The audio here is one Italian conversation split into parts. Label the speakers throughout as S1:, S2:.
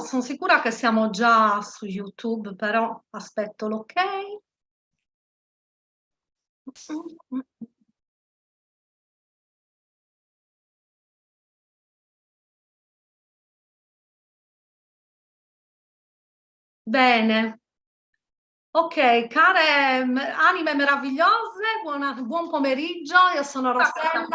S1: sono sicura che siamo già su YouTube, però aspetto l'ok. Bene. Ok, care anime meravigliose, buona, buon pomeriggio, io sono Rossella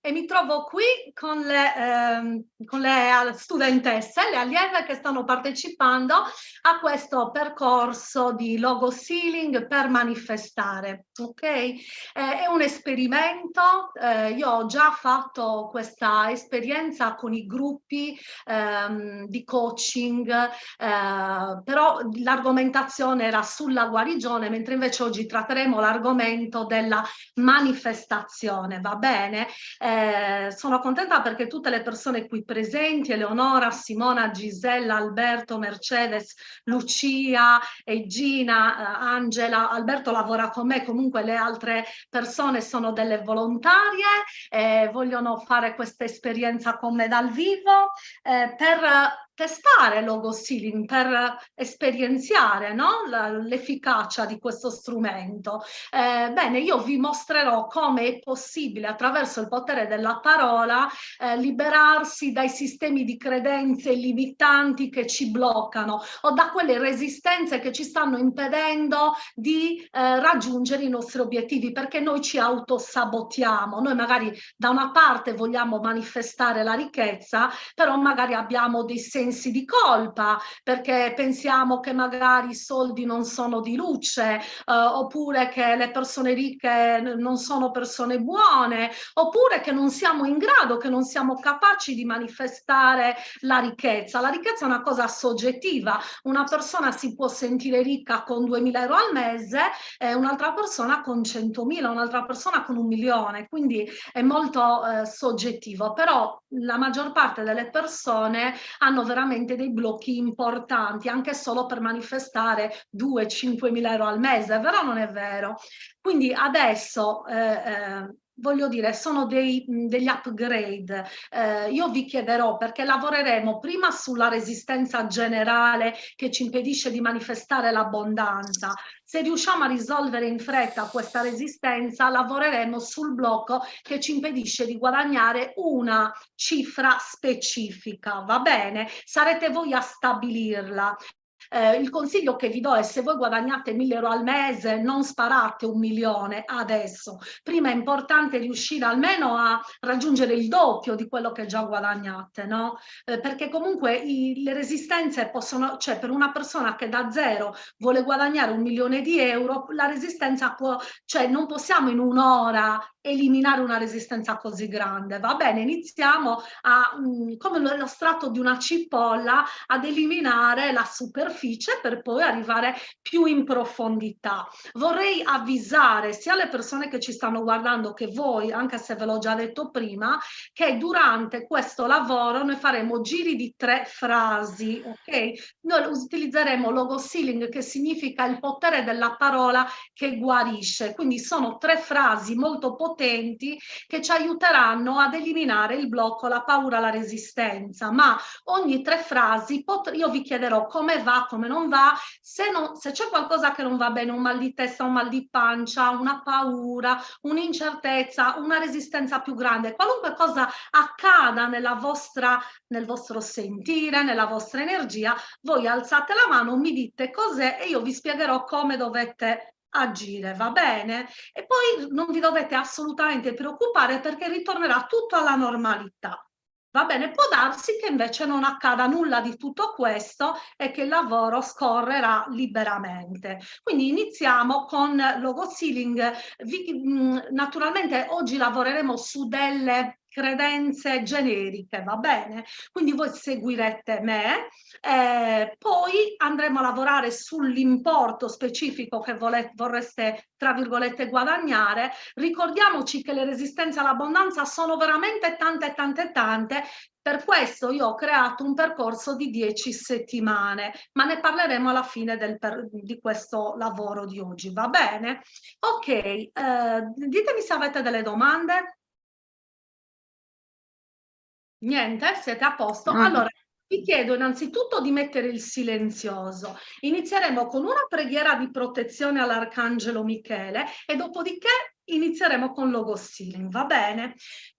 S1: e mi trovo qui con le, ehm, con le studentesse, le allieve che stanno partecipando a questo percorso di logo sealing per manifestare. Ok, eh, è un esperimento. Eh, io ho già fatto questa esperienza con i gruppi ehm, di coaching, eh, però l'argomentazione era sulla guarigione, mentre invece oggi tratteremo l'argomento della manifestazione. Va bene? Eh, eh, sono contenta perché tutte le persone qui presenti, Eleonora, Simona, Gisella, Alberto, Mercedes, Lucia, Egina, eh, Angela, Alberto lavora con me, comunque le altre persone sono delle volontarie, eh, vogliono fare questa esperienza con me dal vivo eh, per testare logo sealing per esperienziare no? l'efficacia di questo strumento. Eh, bene, io vi mostrerò come è possibile attraverso il potere della parola eh, liberarsi dai sistemi di credenze limitanti che ci bloccano o da quelle resistenze che ci stanno impedendo di eh, raggiungere i nostri obiettivi perché noi ci autosabotiamo. Noi magari da una parte vogliamo manifestare la ricchezza, però magari abbiamo dei sensi sensi di colpa perché pensiamo che magari i soldi non sono di luce eh, oppure che le persone ricche non sono persone buone oppure che non siamo in grado, che non siamo capaci di manifestare la ricchezza. La ricchezza è una cosa soggettiva, una persona si può sentire ricca con 2.000 euro al mese e un'altra persona con 100.000, un'altra persona con un milione, quindi è molto eh, soggettivo, però la maggior parte delle persone hanno veramente veramente dei blocchi importanti, anche solo per manifestare 2-5 mila euro al mese, però non è vero. Quindi adesso eh, eh, voglio dire, sono dei, degli upgrade. Eh, io vi chiederò perché lavoreremo prima sulla resistenza generale che ci impedisce di manifestare l'abbondanza. Se riusciamo a risolvere in fretta questa resistenza, lavoreremo sul blocco che ci impedisce di guadagnare una cifra specifica, va bene? Sarete voi a stabilirla. Eh, il consiglio che vi do è se voi guadagnate 1000 euro al mese non sparate un milione adesso. Prima è importante riuscire almeno a raggiungere il doppio di quello che già guadagnate, no? Eh, perché comunque i, le resistenze possono, cioè per una persona che da zero vuole guadagnare un milione di euro, la resistenza può, cioè non possiamo in un'ora eliminare una resistenza così grande. Va bene, iniziamo a, mh, come lo strato di una cipolla, ad eliminare la superficie per poi arrivare più in profondità. Vorrei avvisare sia le persone che ci stanno guardando che voi, anche se ve l'ho già detto prima, che durante questo lavoro noi faremo giri di tre frasi, ok? Noi utilizzeremo logo sealing che significa il potere della parola che guarisce, quindi sono tre frasi molto potenti che ci aiuteranno ad eliminare il blocco, la paura, la resistenza. Ma ogni tre frasi io vi chiederò come va, come non va, se, se c'è qualcosa che non va bene, un mal di testa, un mal di pancia, una paura, un'incertezza, una resistenza più grande, qualunque cosa accada nella vostra, nel vostro sentire, nella vostra energia, voi alzate la mano, mi dite cos'è e io vi spiegherò come dovete agire, va bene? E poi non vi dovete assolutamente preoccupare perché ritornerà tutto alla normalità. Va bene, può darsi che invece non accada nulla di tutto questo e che il lavoro scorrerà liberamente. Quindi iniziamo con logo sealing. Vi, naturalmente oggi lavoreremo su delle credenze generiche, va bene? Quindi voi seguirete me, eh, poi andremo a lavorare sull'importo specifico che vorreste, tra virgolette, guadagnare. Ricordiamoci che le resistenze all'abbondanza sono veramente tante, tante, tante, per questo io ho creato un percorso di 10 settimane, ma ne parleremo alla fine del di questo lavoro di oggi, va bene? Ok, eh, ditemi se avete delle domande. Niente? Siete a posto? No. Allora, vi chiedo innanzitutto di mettere il silenzioso. Inizieremo con una preghiera di protezione all'Arcangelo Michele e dopodiché inizieremo con Logosilin, va bene?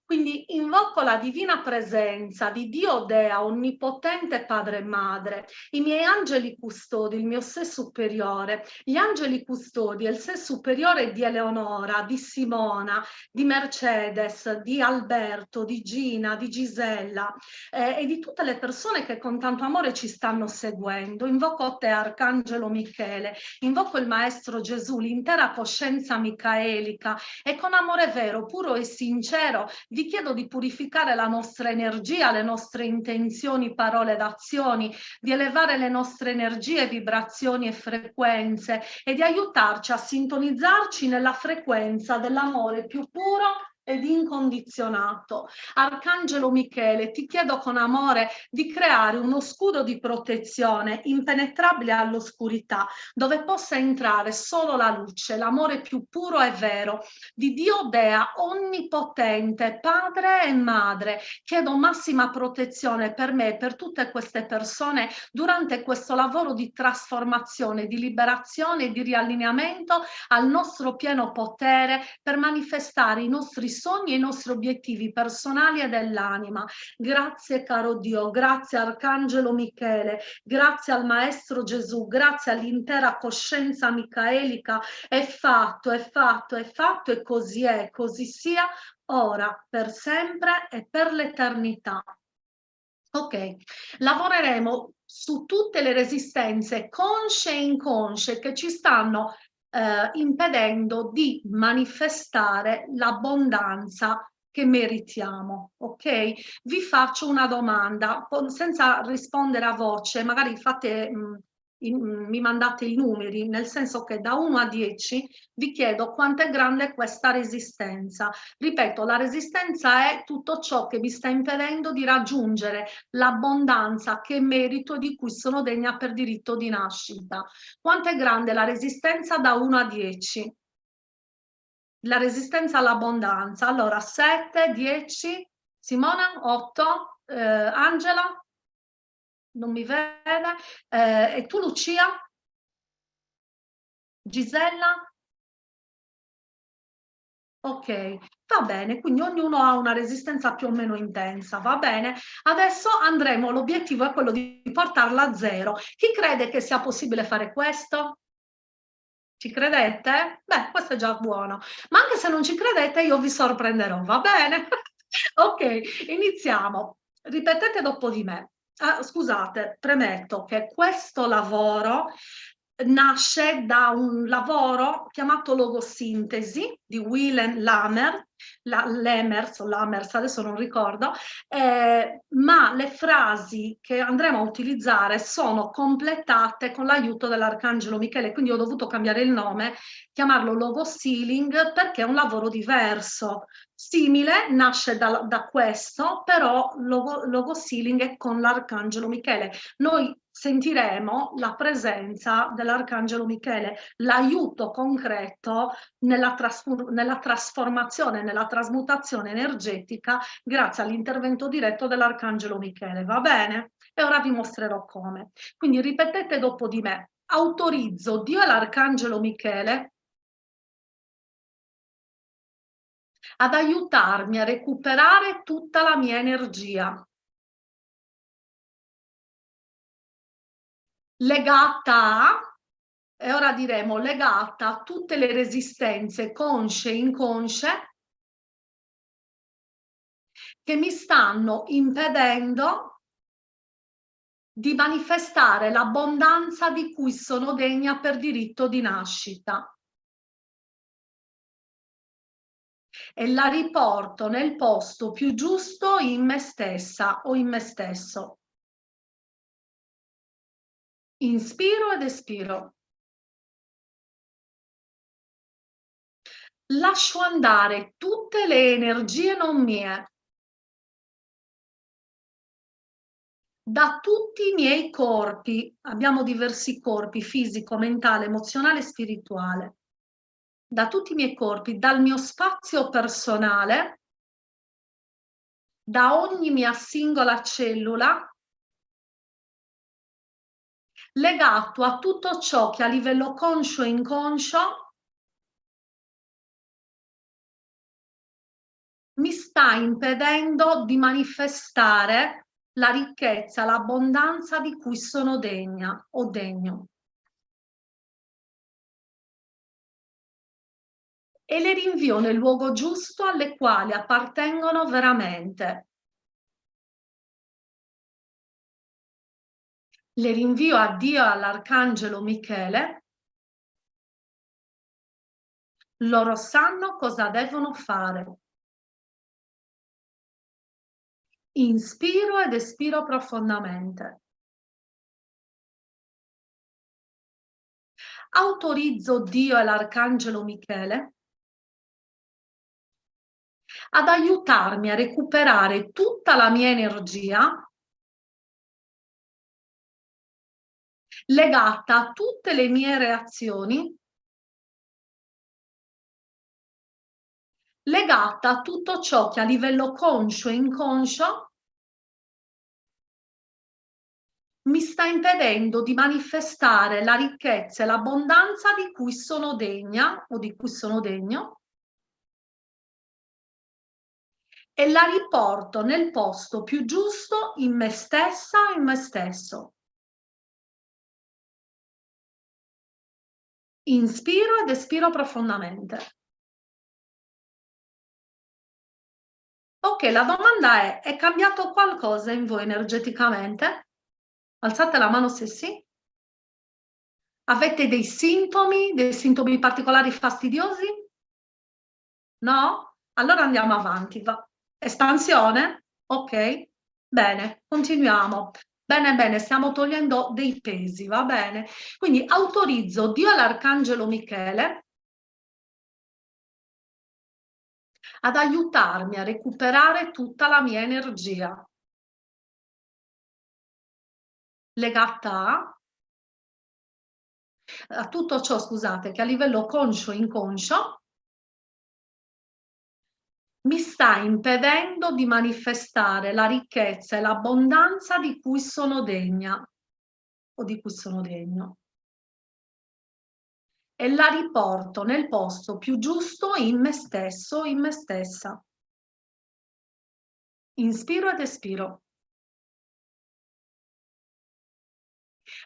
S1: Quindi invoco la divina presenza di Dio Dea, onnipotente Padre e Madre, i miei angeli custodi, il mio sé superiore, gli angeli custodi e il sé superiore di Eleonora, di Simona, di Mercedes, di Alberto, di Gina, di Gisella eh, e di tutte le persone che con tanto amore ci stanno seguendo. Invoco te, Arcangelo Michele, invoco il Maestro Gesù, l'intera coscienza micaelica. E con amore vero, puro e sincero vi chiedo di purificare la nostra energia, le nostre intenzioni, parole ed azioni, di elevare le nostre energie, vibrazioni e frequenze e di aiutarci a sintonizzarci nella frequenza dell'amore più puro ed incondizionato. Arcangelo Michele, ti chiedo con amore di creare uno scudo di protezione impenetrabile all'oscurità, dove possa entrare solo la luce, l'amore più puro e vero di Dio Dea, onnipotente, padre e madre. Chiedo massima protezione per me e per tutte queste persone durante questo lavoro di trasformazione, di liberazione e di riallineamento al nostro pieno potere per manifestare i nostri sogni e i nostri obiettivi personali e dell'anima. Grazie caro Dio, grazie Arcangelo Michele, grazie al Maestro Gesù, grazie all'intera coscienza micaelica. È fatto, è fatto, è fatto e così è, così sia ora, per sempre e per l'eternità. Ok, lavoreremo su tutte le resistenze consce e inconsce che ci stanno eh, impedendo di manifestare l'abbondanza che meritiamo, ok? Vi faccio una domanda, senza rispondere a voce, magari fate mh, in, mi mandate i numeri, nel senso che da 1 a 10 vi chiedo quanto è grande questa resistenza. Ripeto, la resistenza è tutto ciò che vi sta impedendo di raggiungere l'abbondanza che merito di cui sono degna per diritto di nascita. Quanto è grande la resistenza da 1 a 10? La resistenza all'abbondanza. Allora, 7, 10, Simona, 8, eh, Angela? Non mi vede. Eh, e tu Lucia? Gisella? Ok, va bene, quindi ognuno ha una resistenza più o meno intensa, va bene? Adesso andremo, l'obiettivo è quello di portarla a zero. Chi crede che sia possibile fare questo? Ci credete? Beh, questo è già buono. Ma anche se non ci credete, io vi sorprenderò, va bene? ok, iniziamo. Ripetete dopo di me. Ah, scusate, premetto che questo lavoro nasce da un lavoro chiamato logosintesi di Willem Lamer, la, Lemers Lamers, adesso non ricordo, eh, ma le frasi che andremo a utilizzare sono completate con l'aiuto dell'Arcangelo Michele, quindi ho dovuto cambiare il nome, chiamarlo logo sealing perché è un lavoro diverso, simile, nasce da, da questo, però logo, logo sealing è con l'Arcangelo Michele. Noi sentiremo la presenza dell'Arcangelo Michele, l'aiuto concreto nella, nella trasformazione, nella trasmutazione energetica grazie all'intervento diretto dell'Arcangelo Michele, va bene? E ora vi mostrerò come. Quindi ripetete dopo di me, autorizzo Dio e l'Arcangelo Michele ad aiutarmi a recuperare tutta la mia energia legata a, e ora diremo legata a tutte le resistenze consce e inconsce che mi stanno impedendo di manifestare l'abbondanza di cui sono degna per diritto di nascita. E la riporto nel posto più giusto in me stessa o in me stesso. Inspiro ed espiro. Lascio andare tutte le energie non mie. Da tutti i miei corpi, abbiamo diversi corpi, fisico, mentale, emozionale e spirituale. Da tutti i miei corpi, dal mio spazio personale, da ogni mia singola cellula legato a tutto ciò che a livello conscio e inconscio mi sta impedendo di manifestare la ricchezza, l'abbondanza di cui sono degna o degno. E le rinvio nel luogo giusto alle quali appartengono veramente. Le rinvio a Dio e all'Arcangelo Michele. Loro sanno cosa devono fare. Inspiro ed espiro profondamente. Autorizzo Dio e l'Arcangelo Michele ad aiutarmi a recuperare tutta la mia energia legata a tutte le mie reazioni legata a tutto ciò che a livello conscio e inconscio mi sta impedendo di manifestare la ricchezza e l'abbondanza di cui sono degna o di cui sono degno e la riporto nel posto più giusto in me stessa in me stesso. Inspiro ed espiro profondamente. Ok, la domanda è, è cambiato qualcosa in voi energeticamente? Alzate la mano se sì. Avete dei sintomi, dei sintomi particolari fastidiosi? No? Allora andiamo avanti. Va. Espansione? Ok? Bene, continuiamo. Bene, bene, stiamo togliendo dei pesi, va bene? Quindi autorizzo Dio all'Arcangelo Michele ad aiutarmi a recuperare tutta la mia energia legata a, a tutto ciò, scusate, che a livello conscio e inconscio mi sta impedendo di manifestare la ricchezza e l'abbondanza di cui sono degna o di cui sono degno e la riporto nel posto più giusto in me stesso, in me stessa. Inspiro ed espiro.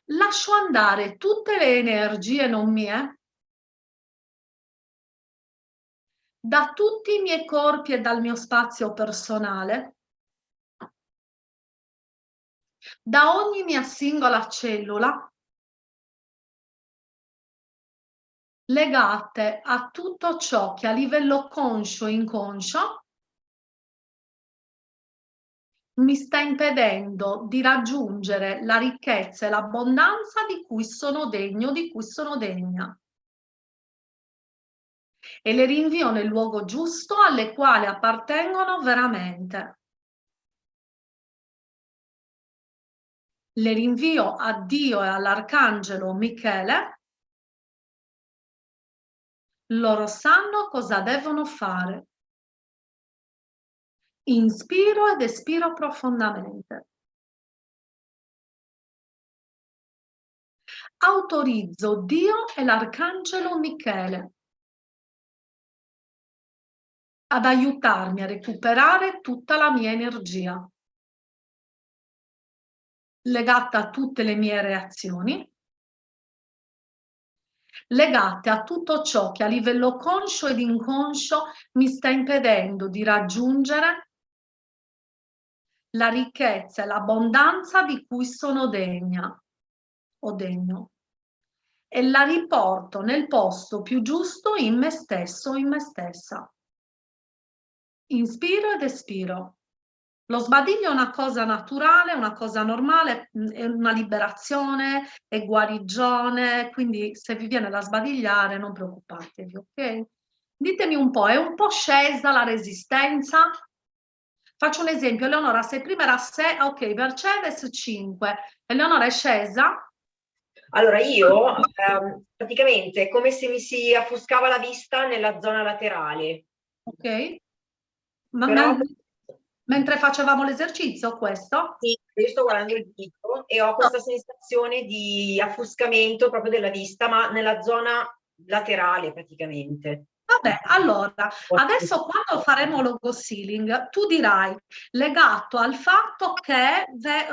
S1: Lascio andare tutte le energie non mie da tutti i miei corpi e dal mio spazio personale, da ogni mia singola cellula legate a tutto ciò che a livello conscio e inconscio mi sta impedendo di raggiungere la ricchezza e l'abbondanza di cui sono degno, di cui sono degna. E le rinvio nel luogo giusto alle quali appartengono veramente. Le rinvio a Dio e all'Arcangelo Michele loro sanno cosa devono fare. Inspiro ed espiro profondamente. Autorizzo Dio e l'Arcangelo Michele ad aiutarmi a recuperare tutta la mia energia. Legata a tutte le mie reazioni. Legate a tutto ciò che a livello conscio ed inconscio mi sta impedendo di raggiungere la ricchezza e l'abbondanza di cui sono degna o degno. E la riporto nel posto più giusto in me stesso in me stessa. Inspiro ed espiro. Lo sbadiglio è una cosa naturale, una cosa normale, mm, è una liberazione, è guarigione, quindi se vi viene da sbadigliare non preoccupatevi, ok? Ditemi un po', è un po' scesa la resistenza? Faccio un esempio, Eleonora, se prima era 6, ok, Mercedes 5, Eleonora è scesa?
S2: Allora io, ehm, praticamente, è come se mi si affoscava la vista nella zona laterale.
S1: Ok.
S2: Ma Però
S1: Mentre facevamo l'esercizio, questo?
S2: Sì, io sto guardando il video e ho questa no. sensazione di affuscamento proprio della vista, ma nella zona laterale praticamente.
S1: Vabbè, allora, adesso quando faremo logo sealing, tu dirai legato al fatto che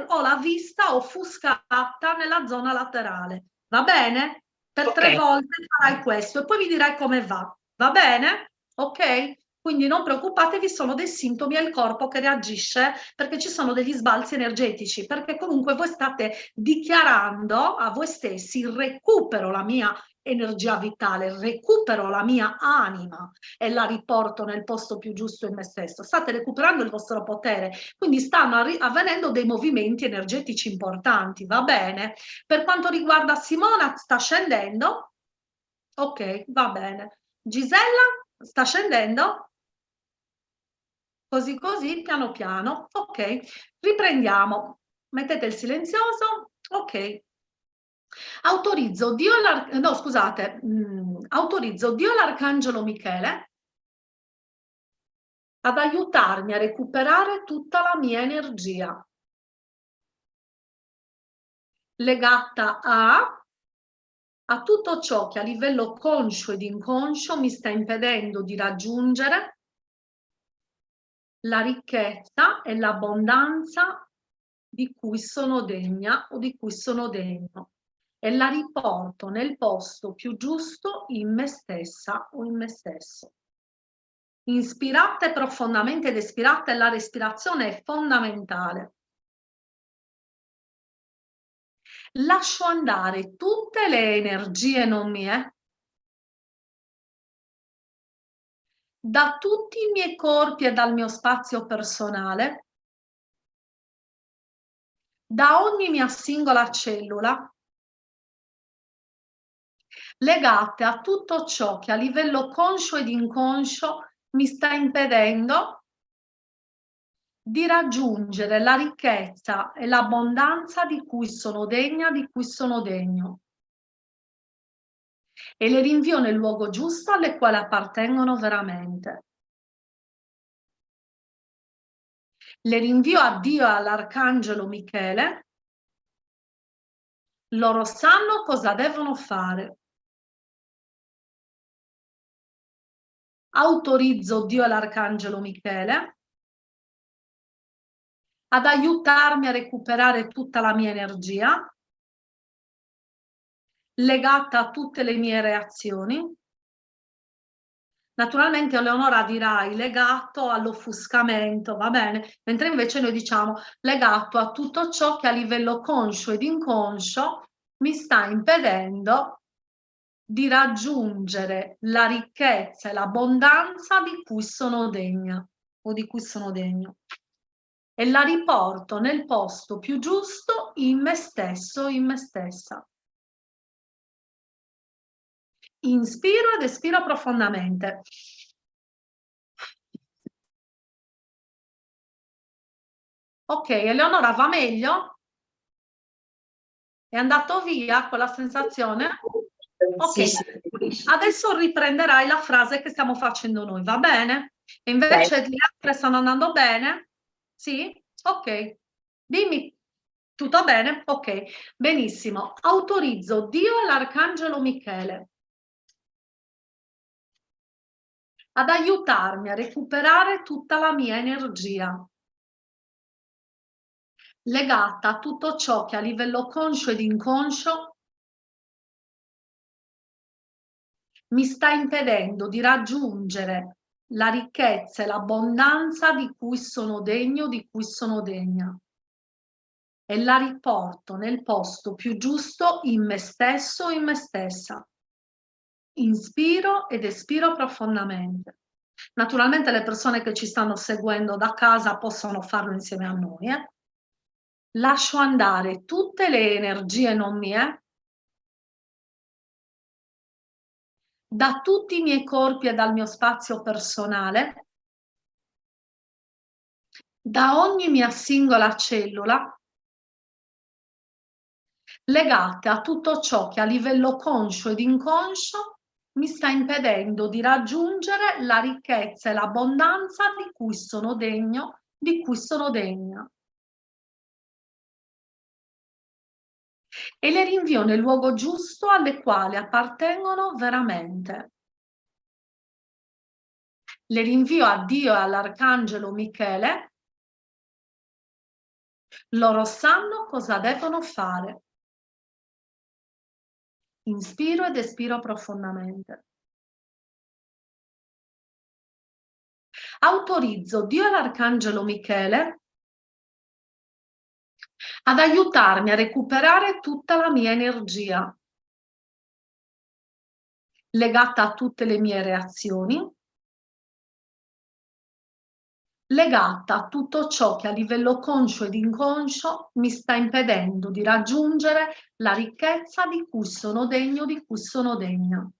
S1: ho la vista offuscata nella zona laterale, va bene? Per okay. tre volte farai questo e poi mi dirai come va, va bene? Ok? Quindi non preoccupatevi, sono dei sintomi al corpo che reagisce perché ci sono degli sbalzi energetici, perché comunque voi state dichiarando a voi stessi il recupero la mia energia vitale, recupero la mia anima e la riporto nel posto più giusto in me stesso. State recuperando il vostro potere, quindi stanno avvenendo dei movimenti energetici importanti, va bene? Per quanto riguarda Simona, sta scendendo? Ok, va bene. Gisella, sta scendendo? Così così, piano piano. Ok, riprendiamo. Mettete il silenzioso. Ok, Autorizzo Dio, no, scusate, mh, mm, autorizzo Dio l'Arcangelo Michele ad aiutarmi a recuperare tutta la mia energia legata a, a tutto ciò che a livello conscio ed inconscio mi sta impedendo di raggiungere la ricchezza e l'abbondanza di cui sono degna o di cui sono degno e la riporto nel posto più giusto in me stessa o in me stesso. Inspirate profondamente ed espirate, la respirazione è fondamentale. Lascio andare tutte le energie non mie da tutti i miei corpi e dal mio spazio personale, da ogni mia singola cellula, legate a tutto ciò che a livello conscio ed inconscio mi sta impedendo di raggiungere la ricchezza e l'abbondanza di cui sono degna, di cui sono degno. E le rinvio nel luogo giusto alle quali appartengono veramente. Le rinvio a Dio e all'Arcangelo Michele. Loro sanno cosa devono fare. autorizzo Dio e l'Arcangelo Michele ad aiutarmi a recuperare tutta la mia energia legata a tutte le mie reazioni. Naturalmente Eleonora dirai legato all'offuscamento, va bene? Mentre invece noi diciamo legato a tutto ciò che a livello conscio ed inconscio mi sta impedendo di raggiungere la ricchezza e l'abbondanza di cui sono degna o di cui sono degno e la riporto nel posto più giusto in me stesso, in me stessa. Inspiro ed espiro profondamente. Ok, Eleonora va meglio? È andato via quella sensazione? Ok, sì, sì. adesso riprenderai la frase che stiamo facendo noi, va bene? E invece okay. le altre stanno andando bene? Sì? Ok. Dimmi, tutto bene? Ok, benissimo. Autorizzo Dio e l'Arcangelo Michele ad aiutarmi a recuperare tutta la mia energia legata a tutto ciò che a livello conscio ed inconscio mi sta impedendo di raggiungere la ricchezza e l'abbondanza di cui sono degno, di cui sono degna. E la riporto nel posto più giusto in me stesso, in me stessa. Inspiro ed espiro profondamente. Naturalmente le persone che ci stanno seguendo da casa possono farlo insieme a noi. Eh? Lascio andare tutte le energie non mie da tutti i miei corpi e dal mio spazio personale, da ogni mia singola cellula, legate a tutto ciò che a livello conscio ed inconscio mi sta impedendo di raggiungere la ricchezza e l'abbondanza di cui sono degno, di cui sono degna. E le rinvio nel luogo giusto alle quali appartengono veramente. Le rinvio a Dio e all'Arcangelo Michele. Loro sanno cosa devono fare. Inspiro ed espiro profondamente. Autorizzo Dio e l'Arcangelo Michele ad aiutarmi a recuperare tutta la mia energia legata a tutte le mie reazioni, legata a tutto ciò che a livello conscio ed inconscio mi sta impedendo di raggiungere la ricchezza di cui sono degno, di cui sono degna.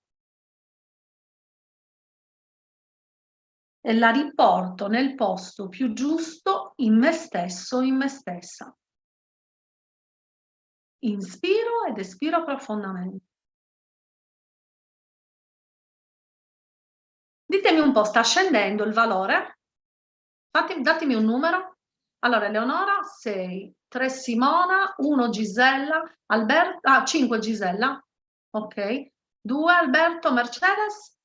S1: E la riporto nel posto più giusto in me stesso, in me stessa. Inspiro ed espiro profondamente. Ditemi un po', sta scendendo il valore? Fatti, datemi un numero. Allora, Eleonora, 6, 3 Simona, 1 Gisella, Alberto, ah, 5 Gisella, ok. 2 Alberto, Mercedes?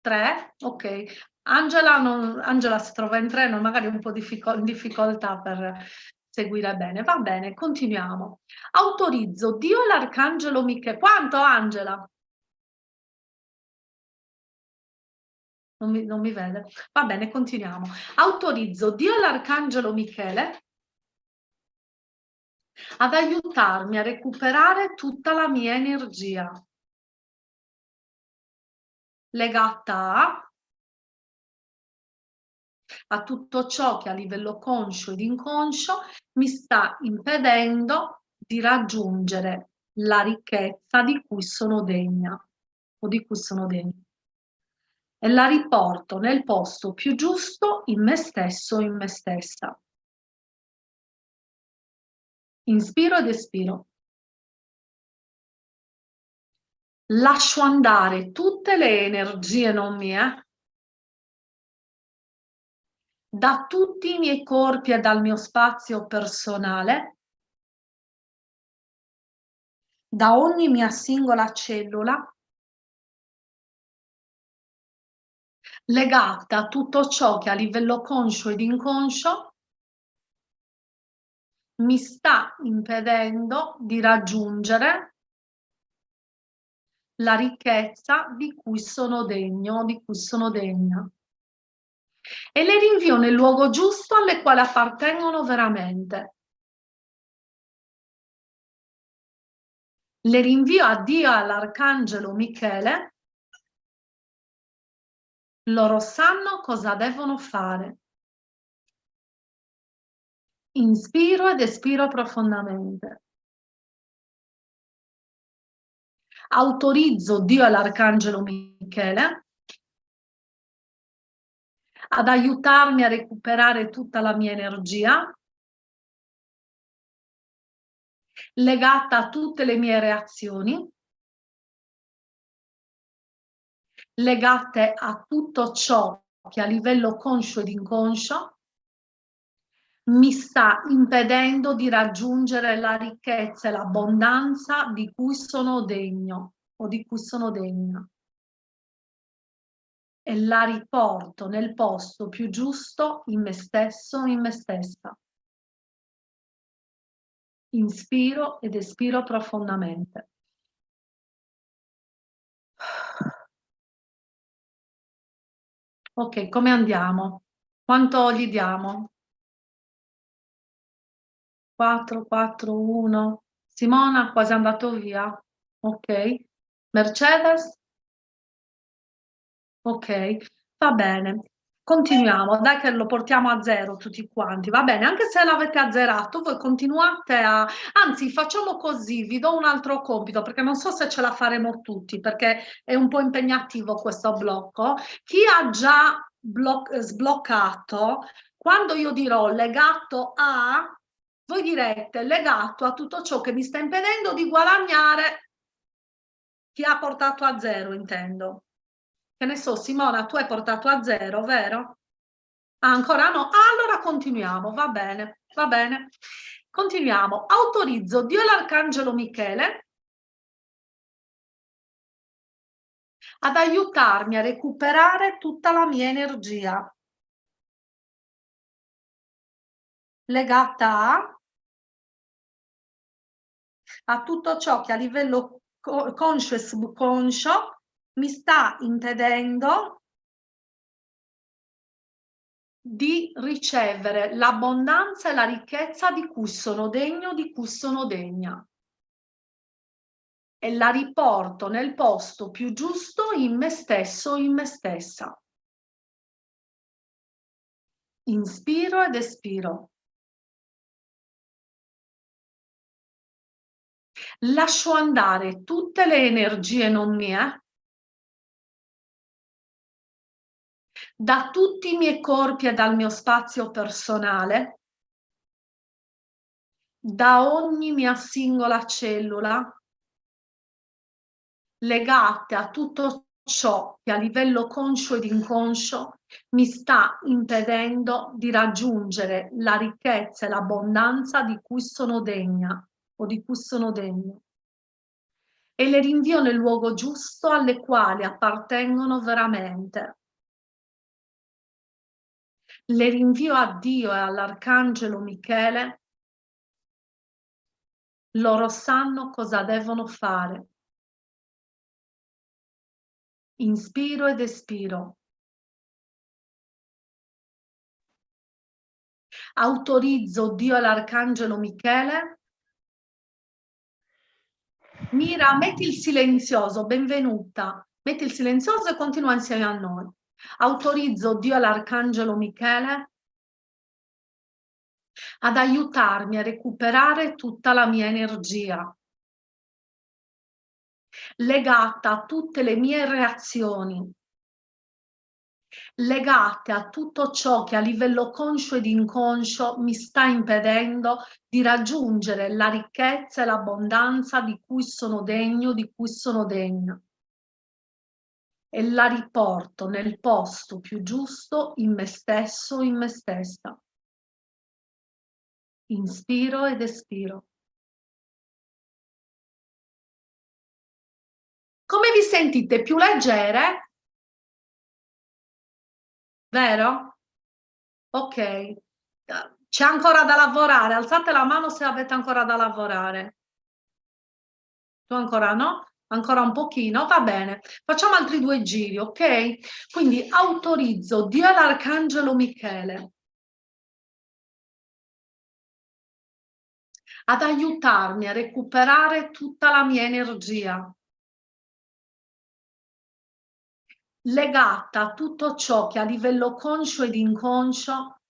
S1: 3, ok. Angela, non, Angela si trova in treno, magari un po' in difficoltà per seguire bene. Va bene, continuiamo. Autorizzo Dio l'Arcangelo Michele. Quanto Angela? Non mi, non mi vede. Va bene, continuiamo. Autorizzo Dio l'Arcangelo Michele ad aiutarmi a recuperare tutta la mia energia legata a a tutto ciò che a livello conscio ed inconscio mi sta impedendo di raggiungere la ricchezza di cui sono degna o di cui sono degna e la riporto nel posto più giusto in me stesso o in me stessa. Inspiro ed espiro. Lascio andare tutte le energie non mie da tutti i miei corpi e dal mio spazio personale, da ogni mia singola cellula, legata a tutto ciò che a livello conscio ed inconscio mi sta impedendo di raggiungere la ricchezza di cui sono degno, di cui sono degna e le rinvio nel luogo giusto alle quali appartengono veramente. Le rinvio a Dio e all'Arcangelo Michele. Loro sanno cosa devono fare. Inspiro ed espiro profondamente. Autorizzo Dio e l'Arcangelo Michele ad aiutarmi a recuperare tutta la mia energia legata a tutte le mie reazioni, legate a tutto ciò che a livello conscio ed inconscio mi sta impedendo di raggiungere la ricchezza e l'abbondanza di cui sono degno o di cui sono degna e la riporto nel posto più giusto in me stesso, in me stessa. Inspiro ed espiro profondamente. Ok, come andiamo? Quanto gli diamo? 4, 4, 1. Simona quasi andato via. Ok. Mercedes? Ok, va bene. Continuiamo, dai che lo portiamo a zero tutti quanti, va bene, anche se l'avete azzerato, voi continuate a... Anzi, facciamo così, vi do un altro compito, perché non so se ce la faremo tutti, perché è un po' impegnativo questo blocco. Chi ha già sbloccato, quando io dirò legato a, voi direte legato a tutto ciò che mi sta impedendo di guadagnare chi ha portato a zero, intendo che ne so, Simona, tu hai portato a zero, vero? Ancora no? Ah, allora continuiamo, va bene, va bene. Continuiamo. Autorizzo Dio l'Arcangelo Michele ad aiutarmi a recuperare tutta la mia energia legata a, a tutto ciò che a livello conscio e subconscio mi sta impedendo di ricevere l'abbondanza e la ricchezza di cui sono degno, di cui sono degna. E la riporto nel posto più giusto in me stesso, in me stessa. Inspiro ed espiro. Lascio andare tutte le energie non mie da tutti i miei corpi e dal mio spazio personale, da ogni mia singola cellula, legate a tutto ciò che a livello conscio ed inconscio mi sta impedendo di raggiungere la ricchezza e l'abbondanza di cui sono degna o di cui sono degno. E le rinvio nel luogo giusto alle quali appartengono veramente le rinvio a Dio e all'Arcangelo Michele, loro sanno cosa devono fare. Inspiro ed espiro. Autorizzo Dio e l'Arcangelo Michele. Mira, metti il silenzioso, benvenuta. Metti il silenzioso e continua insieme a noi. Autorizzo Dio all'Arcangelo Michele ad aiutarmi a recuperare tutta la mia energia legata a tutte le mie reazioni, legate a tutto ciò che a livello conscio ed inconscio mi sta impedendo di raggiungere la ricchezza e l'abbondanza di cui sono degno, di cui sono degna e la riporto nel posto più giusto in me stesso, in me stessa. Inspiro ed espiro. Come vi sentite? Più leggere? Vero? Ok. C'è ancora da lavorare. Alzate la mano se avete ancora da lavorare. Tu ancora no? Ancora un pochino, va bene, facciamo altri due giri, ok? Quindi autorizzo Dio l'Arcangelo Michele ad aiutarmi a recuperare tutta la mia energia legata a tutto ciò che a livello conscio ed inconscio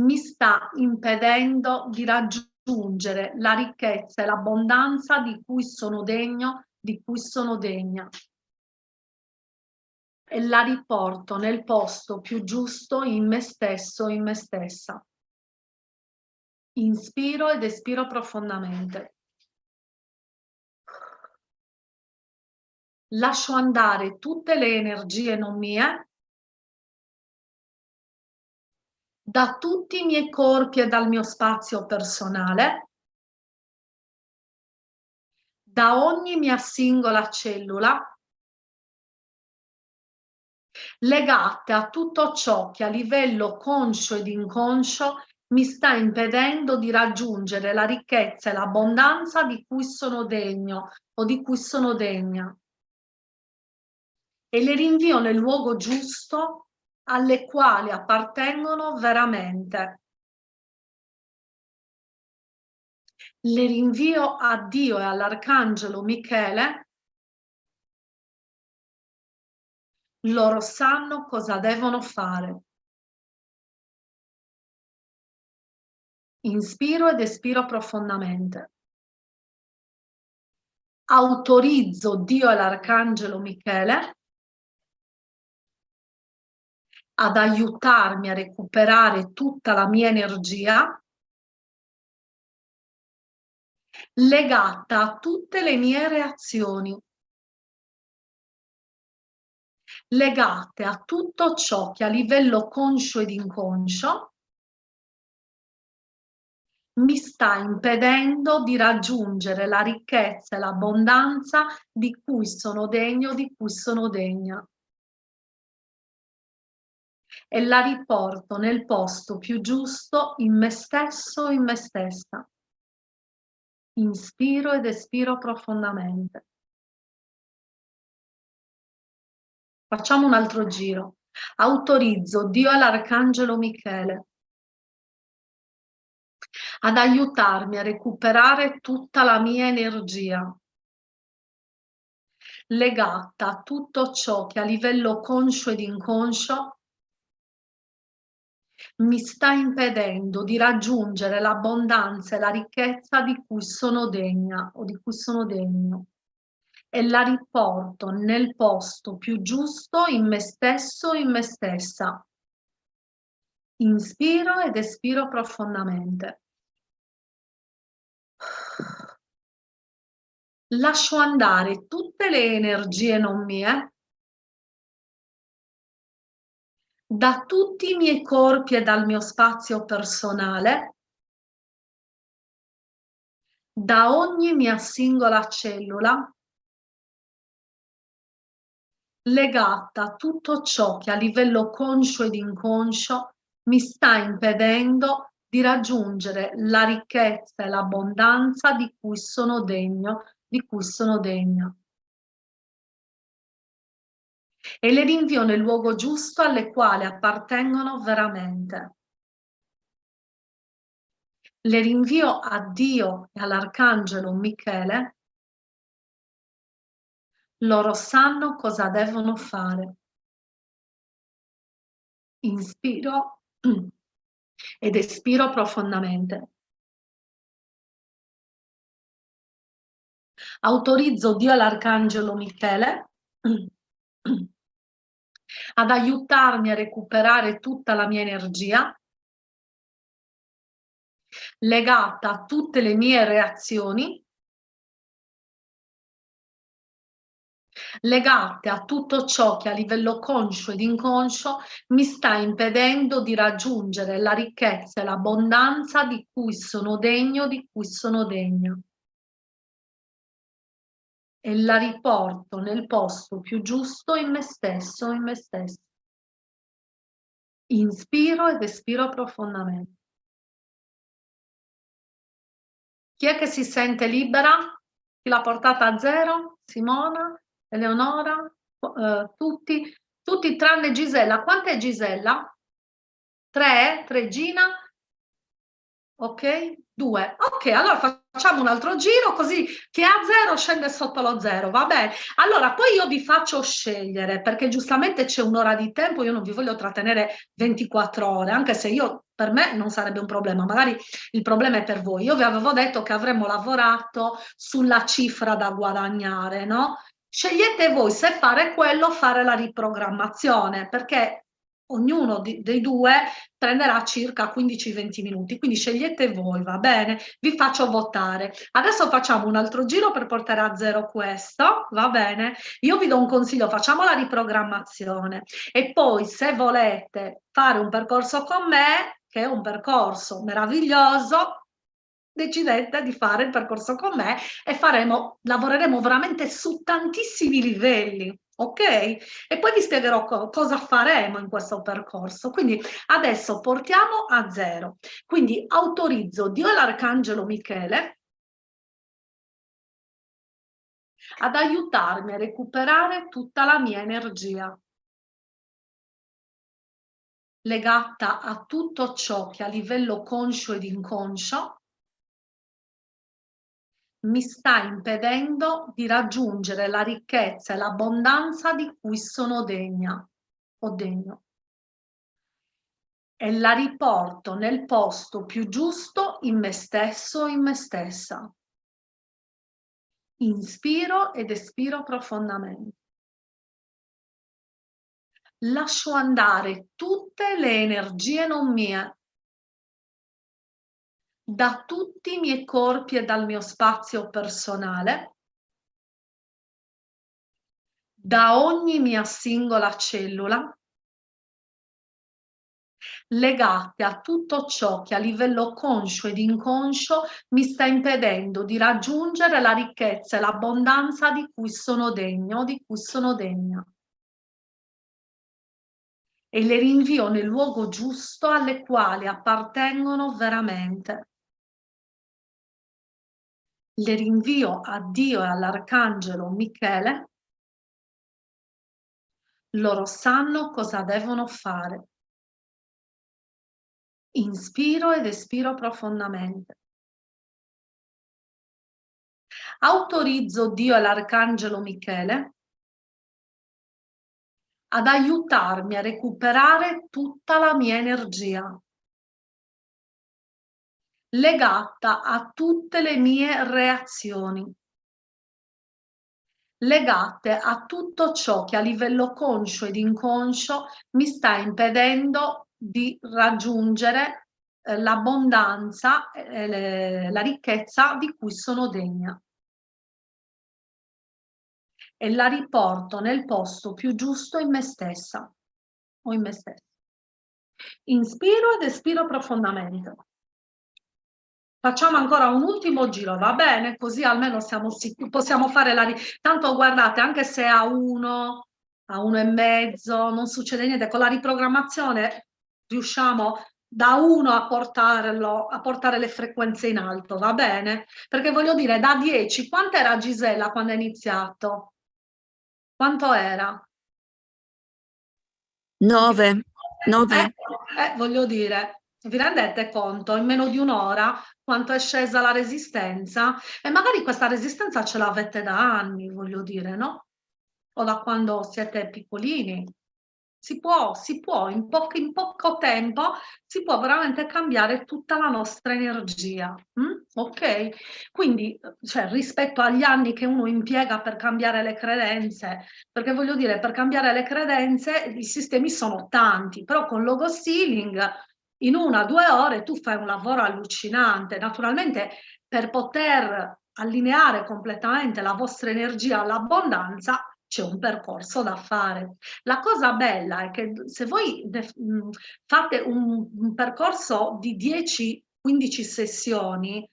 S1: mi sta impedendo di raggiungere raggiungere la ricchezza e l'abbondanza di cui sono degno, di cui sono degna. E la riporto nel posto più giusto in me stesso, in me stessa. Inspiro ed espiro profondamente. Lascio andare tutte le energie non mie da tutti i miei corpi e dal mio spazio personale, da ogni mia singola cellula, legate a tutto ciò che a livello conscio ed inconscio mi sta impedendo di raggiungere la ricchezza e l'abbondanza di cui sono degno o di cui sono degna. E le rinvio nel luogo giusto alle quali appartengono veramente. Le rinvio a Dio e all'Arcangelo Michele. Loro sanno cosa devono fare. Inspiro ed espiro profondamente. Autorizzo Dio e l'Arcangelo Michele ad aiutarmi a recuperare tutta la mia energia legata a tutte le mie reazioni, legate a tutto ciò che a livello conscio ed inconscio mi sta impedendo di raggiungere la ricchezza e l'abbondanza di cui sono degno, di cui sono degna. E la riporto nel posto più giusto in me stesso, in me stessa. Inspiro ed espiro profondamente. Facciamo un altro giro. Autorizzo Dio e l'Arcangelo Michele ad aiutarmi a recuperare tutta la mia energia legata a tutto ciò che a livello conscio ed inconscio mi sta impedendo di raggiungere l'abbondanza e la ricchezza di cui sono degna o di cui sono degno e la riporto nel posto più giusto in me stesso, in me stessa. Inspiro ed espiro profondamente. Lascio andare tutte le energie non mie da tutti i miei corpi e dal mio spazio personale, da ogni mia singola cellula, legata a tutto ciò che a livello conscio ed inconscio mi sta impedendo di raggiungere la ricchezza e l'abbondanza di cui sono degno, di cui sono degna. E le rinvio nel luogo giusto alle quali appartengono veramente. Le rinvio a Dio e all'Arcangelo Michele loro sanno cosa devono fare. Inspiro ed espiro profondamente. Autorizzo Dio e l'Arcangelo Michele ad aiutarmi a recuperare tutta la mia energia legata a tutte le mie reazioni legate a tutto ciò che a livello conscio ed inconscio mi sta impedendo di raggiungere la ricchezza e l'abbondanza di cui sono degno, di cui sono degna. E la riporto nel posto più giusto in me stesso, in me stesso. Inspiro ed espiro profondamente. Chi è che si sente libera? Chi l'ha portata a zero? Simona? Eleonora, eh, tutti, tutti tranne Gisella. Quanta è Gisella? Tre? Tre Gina? Ok? Due. Ok, allora facciamo un altro giro così chi ha zero scende sotto lo zero, va bene? Allora, poi io vi faccio scegliere perché giustamente c'è un'ora di tempo, io non vi voglio trattenere 24 ore, anche se io per me non sarebbe un problema, magari il problema è per voi. Io vi avevo detto che avremmo lavorato sulla cifra da guadagnare, no? Scegliete voi se fare quello o fare la riprogrammazione, perché ognuno di, dei due prenderà circa 15-20 minuti, quindi scegliete voi, va bene? Vi faccio votare. Adesso facciamo un altro giro per portare a zero questo, va bene? Io vi do un consiglio, facciamo la riprogrammazione e poi se volete fare un percorso con me, che è un percorso meraviglioso, decidete di fare il percorso con me e faremo, lavoreremo veramente su tantissimi livelli, ok? E poi vi spiegherò co cosa faremo in questo percorso. Quindi adesso portiamo a zero. Quindi autorizzo Dio e l'Arcangelo Michele ad aiutarmi a recuperare tutta la mia energia legata a tutto ciò che a livello conscio ed inconscio mi sta impedendo di raggiungere la ricchezza e l'abbondanza di cui sono degna o degno. E la riporto nel posto più giusto in me stesso, in me stessa. Inspiro ed espiro profondamente. Lascio andare tutte le energie non mie da tutti i miei corpi e dal mio spazio personale, da ogni mia singola cellula legate a tutto ciò che a livello conscio ed inconscio mi sta impedendo di raggiungere la ricchezza e l'abbondanza di cui sono degno, di cui sono degna. E le rinvio nel luogo giusto alle quali appartengono veramente. Le rinvio a Dio e all'Arcangelo Michele. Loro sanno cosa devono fare. Inspiro ed espiro profondamente. Autorizzo Dio e l'Arcangelo Michele ad aiutarmi a recuperare tutta la mia energia legata a tutte le mie reazioni legate a tutto ciò che a livello conscio ed inconscio mi sta impedendo di raggiungere eh, l'abbondanza e la ricchezza di cui sono degna. E la riporto nel posto più giusto in me stessa o in me stessa. Inspiro ed espiro profondamente. Facciamo ancora un ultimo giro, va bene? Così almeno siamo possiamo fare la... Tanto guardate, anche se a uno, a uno e mezzo, non succede niente, con la riprogrammazione riusciamo da uno a portarlo, a portare le frequenze in alto, va bene? Perché voglio dire, da 10, quanto era Gisella quando ha iniziato? Quanto era?
S3: 9. 9.
S1: Eh, eh, voglio dire, vi rendete conto in meno di un'ora quanto è scesa la resistenza? E magari questa resistenza ce l'avete da anni, voglio dire, no? O da quando siete piccolini. Si può, si può, in, po in poco tempo si può veramente cambiare tutta la nostra energia, mm? ok? Quindi, cioè, rispetto agli anni che uno impiega per cambiare le credenze, perché voglio dire, per cambiare le credenze i sistemi sono tanti, però con logo sealing in una o due ore tu fai un lavoro allucinante. Naturalmente per poter allineare completamente la vostra energia all'abbondanza c'è un percorso da fare. La cosa bella è che se voi fate un, un percorso di 10-15 sessioni,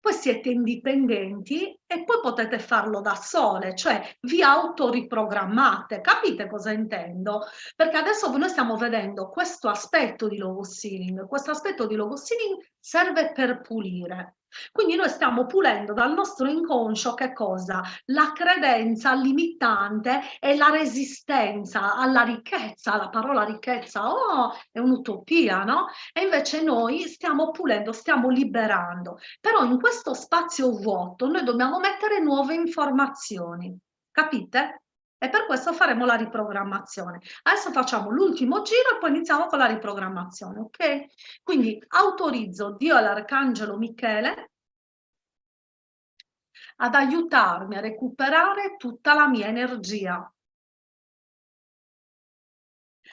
S1: poi siete indipendenti e poi potete farlo da sole, cioè vi autoriprogrammate, capite cosa intendo? Perché adesso noi stiamo vedendo questo aspetto di logo sealing, questo aspetto di logo sealing serve per pulire, quindi noi stiamo pulendo dal nostro inconscio che cosa? La credenza limitante e la resistenza alla ricchezza, la parola ricchezza, oh, è un'utopia, no? E invece noi stiamo pulendo, stiamo liberando. Però in questo spazio vuoto noi dobbiamo mettere nuove informazioni, capite? E per questo faremo la riprogrammazione. Adesso facciamo l'ultimo giro e poi iniziamo con la riprogrammazione, ok? Quindi autorizzo Dio e l'Arcangelo Michele ad aiutarmi a recuperare tutta la mia energia.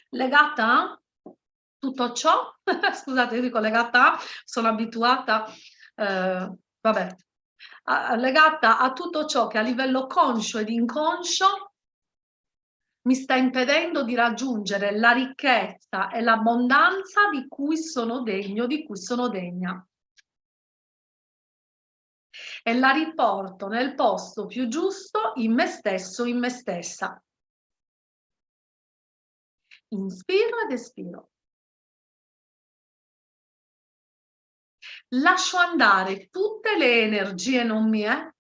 S1: Legata a tutto ciò, scusate, io dico legata a, sono abituata, eh, vabbè, legata a tutto ciò che a livello conscio ed inconscio mi sta impedendo di raggiungere la ricchezza e l'abbondanza di cui sono degno, di cui sono degna. E la riporto nel posto più giusto in me stesso, in me stessa. Inspiro ed espiro. Lascio andare tutte le energie non mie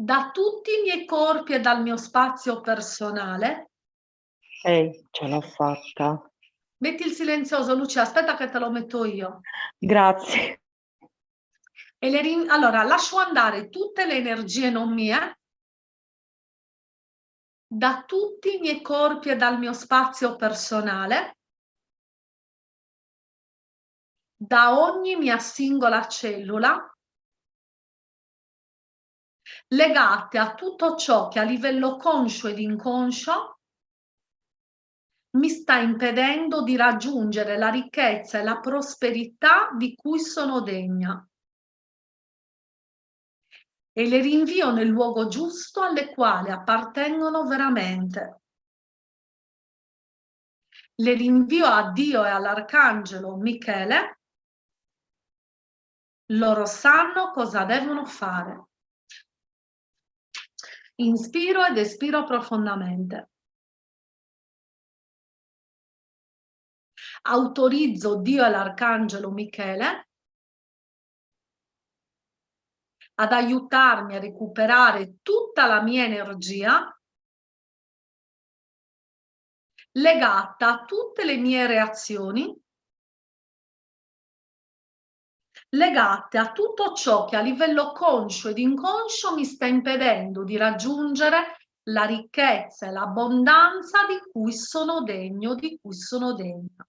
S1: da tutti i miei corpi e dal mio spazio personale.
S3: Ehi, ce l'ho fatta.
S1: Metti il silenzioso, Lucia, aspetta che te lo metto io.
S3: Grazie.
S1: E le allora, lascio andare tutte le energie non mie da tutti i miei corpi e dal mio spazio personale, da ogni mia singola cellula, legate a tutto ciò che a livello conscio ed inconscio mi sta impedendo di raggiungere la ricchezza e la prosperità di cui sono degna. e le rinvio nel luogo giusto alle quali appartengono veramente. Le rinvio a Dio e all'Arcangelo Michele. Loro sanno cosa devono fare. Inspiro ed espiro profondamente. Autorizzo Dio e l'Arcangelo Michele ad aiutarmi a recuperare tutta la mia energia legata a tutte le mie reazioni legate a tutto ciò che a livello conscio ed inconscio mi sta impedendo di raggiungere la ricchezza e l'abbondanza di cui sono degno, di cui sono degna.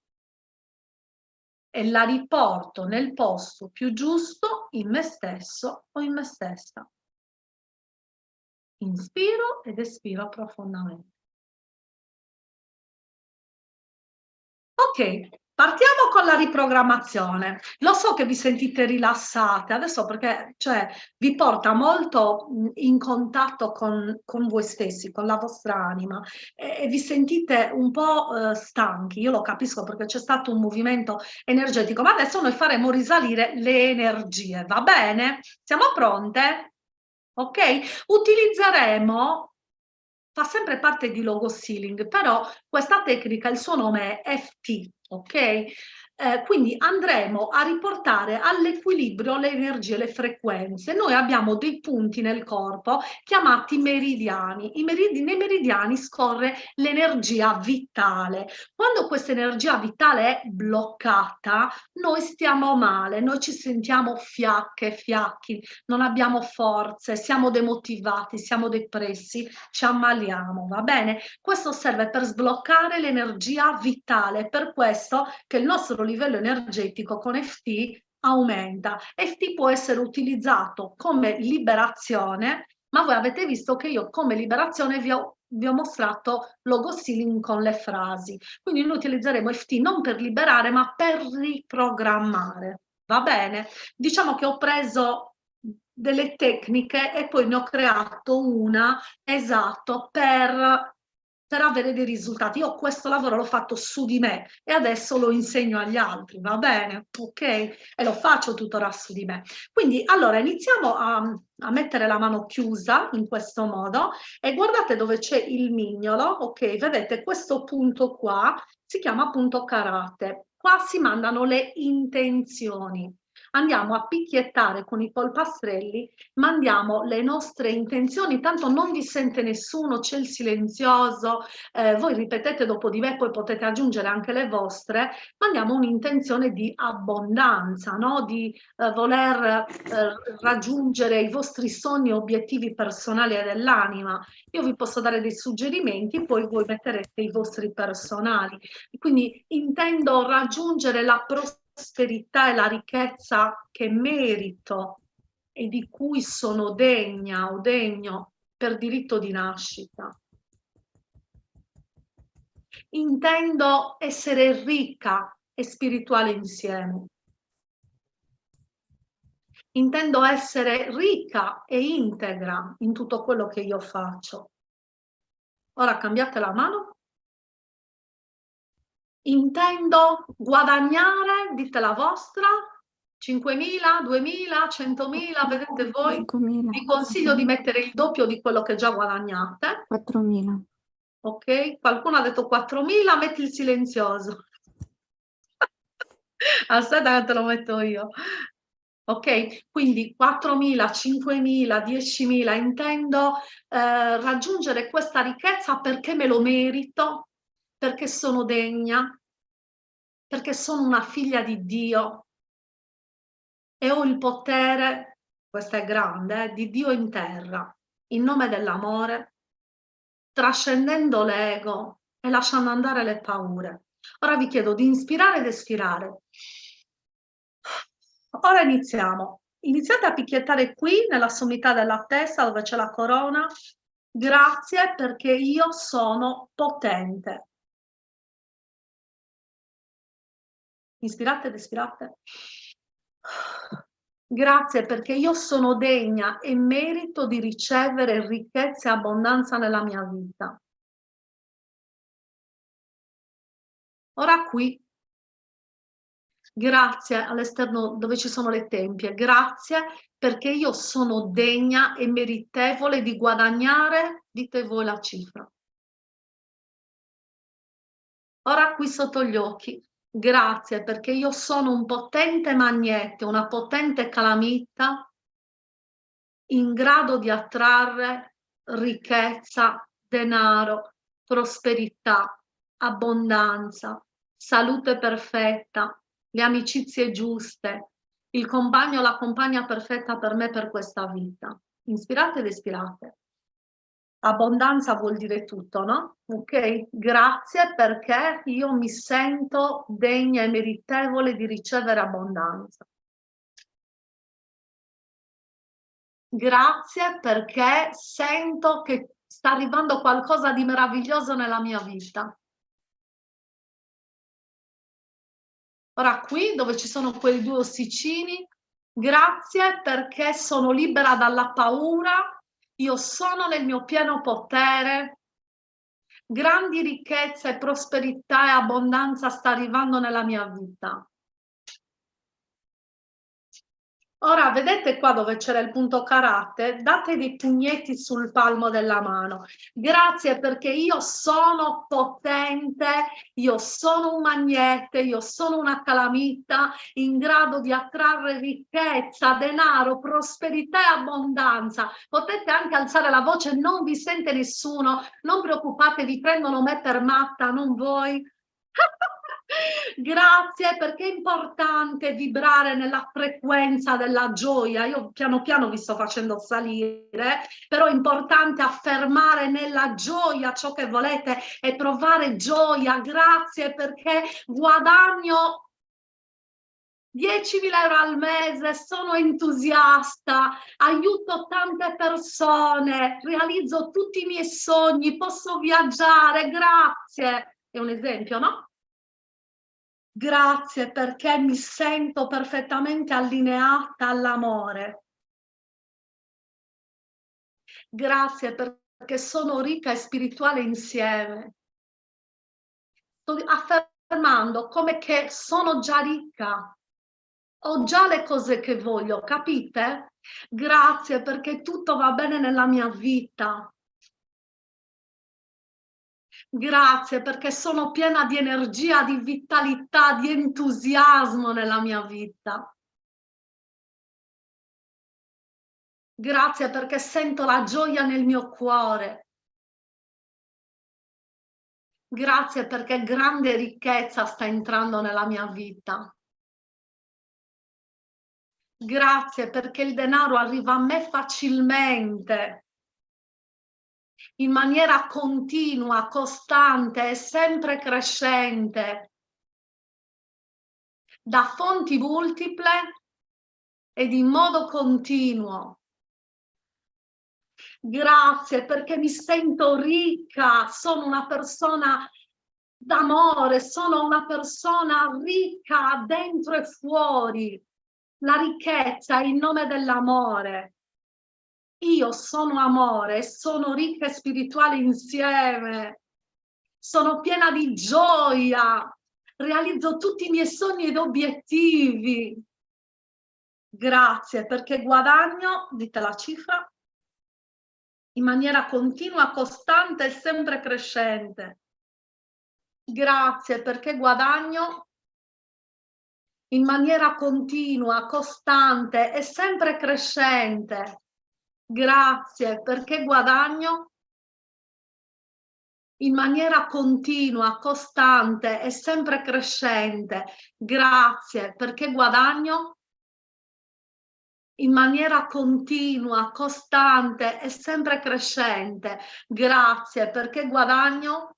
S1: E la riporto nel posto più giusto in me stesso o in me stessa. Inspiro ed espiro profondamente. Ok, Partiamo con la riprogrammazione. Lo so che vi sentite rilassate adesso perché cioè, vi porta molto in contatto con, con voi stessi, con la vostra anima e, e vi sentite un po' eh, stanchi. Io lo capisco perché c'è stato un movimento energetico, ma adesso noi faremo risalire le energie, va bene? Siamo pronte? Ok? Utilizzeremo fa sempre parte di logo sealing, però questa tecnica, il suo nome è FT, ok? Eh, quindi andremo a riportare all'equilibrio le energie, le frequenze. Noi abbiamo dei punti nel corpo chiamati meridiani. Meridi nei meridiani scorre l'energia vitale. Quando questa energia vitale è bloccata, noi stiamo male, noi ci sentiamo fiacche, fiacchi, non abbiamo forze, siamo demotivati, siamo depressi, ci ammaliamo, va bene? Questo serve per sbloccare l'energia vitale, per questo che il nostro livello energetico con FT aumenta. FT può essere utilizzato come liberazione, ma voi avete visto che io come liberazione vi ho, vi ho mostrato logo sealing con le frasi. Quindi noi utilizzeremo FT non per liberare, ma per riprogrammare. Va bene? Diciamo che ho preso delle tecniche e poi ne ho creato una esatto per per avere dei risultati. Io questo lavoro l'ho fatto su di me e adesso lo insegno agli altri, va bene? Ok? E lo faccio tuttora su di me. Quindi allora iniziamo a, a mettere la mano chiusa in questo modo e guardate dove c'è il mignolo, ok? Vedete questo punto qua si chiama punto karate. Qua si mandano le intenzioni andiamo a picchiettare con i polpastrelli, mandiamo le nostre intenzioni, tanto non vi sente nessuno, c'è il silenzioso, eh, voi ripetete dopo di me, poi potete aggiungere anche le vostre, mandiamo un'intenzione di abbondanza, no? di eh, voler eh, raggiungere i vostri sogni e obiettivi personali dell'anima. Io vi posso dare dei suggerimenti, poi voi metterete i vostri personali. Quindi intendo raggiungere la prosperità prosperità e la ricchezza che merito e di cui sono degna o degno per diritto di nascita. Intendo essere ricca e spirituale insieme. Intendo essere ricca e integra in tutto quello che io faccio. Ora cambiate la mano intendo guadagnare, dite la vostra, 5.000, 2.000, 100.000, vedete voi? 5.000. Vi consiglio di mettere il doppio di quello che già guadagnate.
S3: 4.000.
S1: Ok, qualcuno ha detto 4.000, metti il silenzioso. Aspetta che te lo metto io. Ok, quindi 4.000, 5.000, 10.000, intendo eh, raggiungere questa ricchezza perché me lo merito, perché sono degna, perché sono una figlia di Dio e ho il potere, questo è grande, eh, di Dio in terra, in nome dell'amore, trascendendo l'ego e lasciando andare le paure. Ora vi chiedo di inspirare ed espirare. Ora iniziamo. Iniziate a picchiettare qui nella sommità della testa dove c'è la corona. Grazie perché io sono potente. Inspirate ed espirate. Grazie perché io sono degna e merito di ricevere ricchezza e abbondanza nella mia vita. Ora qui, grazie all'esterno dove ci sono le tempie, grazie perché io sono degna e meritevole di guadagnare, dite voi la cifra. Ora qui sotto gli occhi, grazie perché io sono un potente magnete, una potente calamita in grado di attrarre ricchezza, denaro, prosperità, abbondanza, salute perfetta, le amicizie giuste, il compagno la compagna perfetta per me per questa vita. Inspirate ed espirate. Abbondanza vuol dire tutto, no? Ok? Grazie perché io mi sento degna e meritevole di ricevere abbondanza. Grazie perché sento che sta arrivando qualcosa di meraviglioso nella mia vita. Ora qui dove ci sono quei due ossicini, grazie perché sono libera dalla paura, io sono nel mio pieno potere, grandi ricchezze, prosperità e abbondanza sta arrivando nella mia vita. Ora, vedete qua dove c'era il punto karate? Date dei pugnetti sul palmo della mano. Grazie perché io sono potente, io sono un magnete, io sono una calamita in grado di attrarre ricchezza, denaro, prosperità e abbondanza. Potete anche alzare la voce, non vi sente nessuno, non preoccupate, vi prendono me per matta, non voi. Grazie perché è importante vibrare nella frequenza della gioia. Io piano piano vi sto facendo salire, però è importante affermare nella gioia ciò che volete e provare gioia. Grazie perché guadagno 10.000 euro al mese, sono entusiasta, aiuto tante persone, realizzo tutti i miei sogni, posso viaggiare, grazie. È un esempio, no? Grazie perché mi sento perfettamente allineata all'amore. Grazie perché sono ricca e spirituale insieme. Sto affermando come che sono già ricca. Ho già le cose che voglio, capite? Grazie perché tutto va bene nella mia vita. Grazie perché sono piena di energia, di vitalità, di entusiasmo nella mia vita. Grazie perché sento la gioia nel mio cuore. Grazie perché grande ricchezza sta entrando nella mia vita. Grazie perché il denaro arriva a me facilmente in maniera continua, costante e sempre crescente, da fonti multiple ed in modo continuo. Grazie perché mi sento ricca, sono una persona d'amore, sono una persona ricca dentro e fuori. La ricchezza è in nome dell'amore io sono amore, sono ricca e spirituale insieme, sono piena di gioia, realizzo tutti i miei sogni ed obiettivi. Grazie perché guadagno, dite la cifra, in maniera continua, costante e sempre crescente. Grazie perché guadagno in maniera continua, costante e sempre crescente. Grazie perché guadagno in maniera continua, costante e sempre crescente. Grazie perché guadagno in maniera continua, costante e sempre crescente. Grazie perché guadagno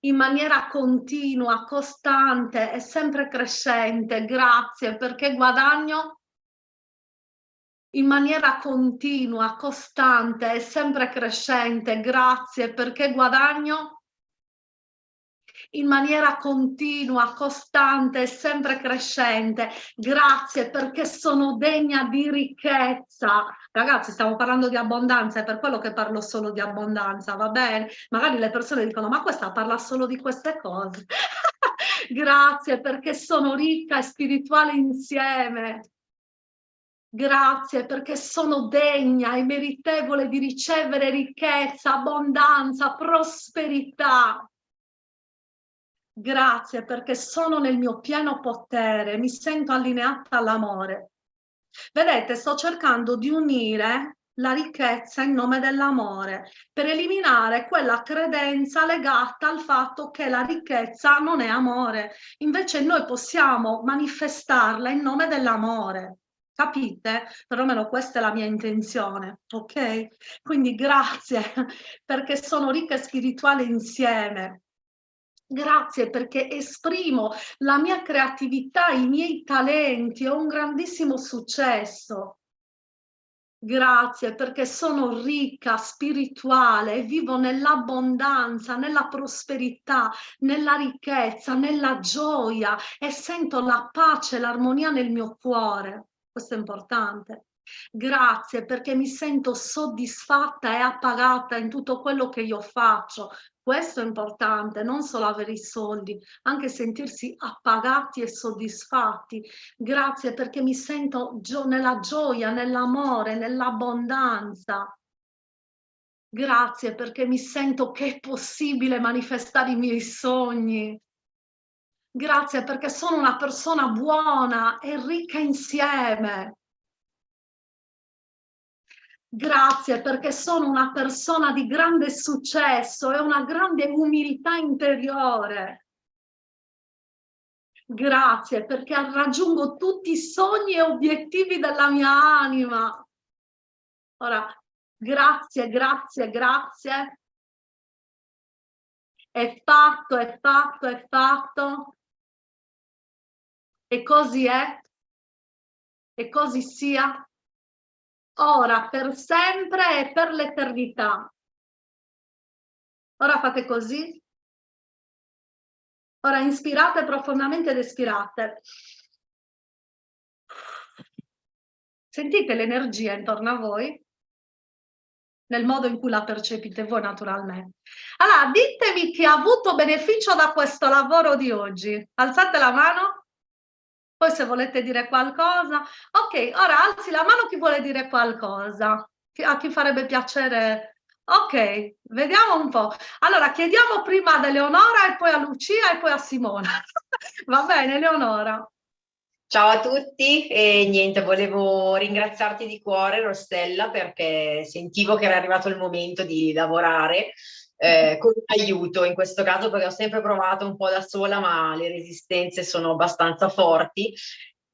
S1: in maniera continua, costante e sempre crescente. Grazie perché guadagno in maniera continua, costante e sempre crescente, grazie perché guadagno in maniera continua, costante e sempre crescente. Grazie perché sono degna di ricchezza. Ragazzi, stiamo parlando di abbondanza, è per quello che parlo solo di abbondanza, va bene? Magari le persone dicono, ma questa parla solo di queste cose. Grazie perché sono ricca e spirituale insieme. Grazie perché sono degna e meritevole di ricevere ricchezza, abbondanza, prosperità. Grazie perché sono nel mio pieno potere, mi sento allineata all'amore. Vedete, sto cercando di unire la ricchezza in nome dell'amore per eliminare quella credenza legata al fatto che la ricchezza non è amore. Invece noi possiamo manifestarla in nome dell'amore. Capite? Perlomeno questa è la mia intenzione, ok? Quindi grazie perché sono ricca e spirituale insieme. Grazie perché esprimo la mia creatività, i miei talenti, ho un grandissimo successo. Grazie perché sono ricca, spirituale, vivo nell'abbondanza, nella prosperità, nella ricchezza, nella gioia e sento la pace, l'armonia nel mio cuore questo è importante. Grazie perché mi sento soddisfatta e appagata in tutto quello che io faccio. Questo è importante, non solo avere i soldi, anche sentirsi appagati e soddisfatti. Grazie perché mi sento gio nella gioia, nell'amore, nell'abbondanza. Grazie perché mi sento che è possibile manifestare i miei sogni. Grazie perché sono una persona buona e ricca insieme. Grazie perché sono una persona di grande successo e una grande umiltà interiore. Grazie perché raggiungo tutti i sogni e obiettivi della mia anima. Ora, grazie, grazie, grazie. È fatto, è fatto, è fatto. E così è, e così sia, ora, per sempre e per l'eternità. Ora fate così. Ora inspirate profondamente ed espirate. Sentite l'energia intorno a voi? nel modo in cui la percepite voi naturalmente. Allora, ditemi chi ha avuto beneficio da questo lavoro di oggi. Alzate la mano. Poi se volete dire qualcosa. Ok, ora alzi la mano chi vuole dire qualcosa. A chi farebbe piacere. Ok, vediamo un po'. Allora, chiediamo prima ad Eleonora e poi a Lucia e poi a Simona. Va bene, Eleonora.
S2: Ciao a tutti e niente, volevo ringraziarti di cuore Rossella perché sentivo che era arrivato il momento di lavorare eh, con aiuto in questo caso perché ho sempre provato un po' da sola ma le resistenze sono abbastanza forti.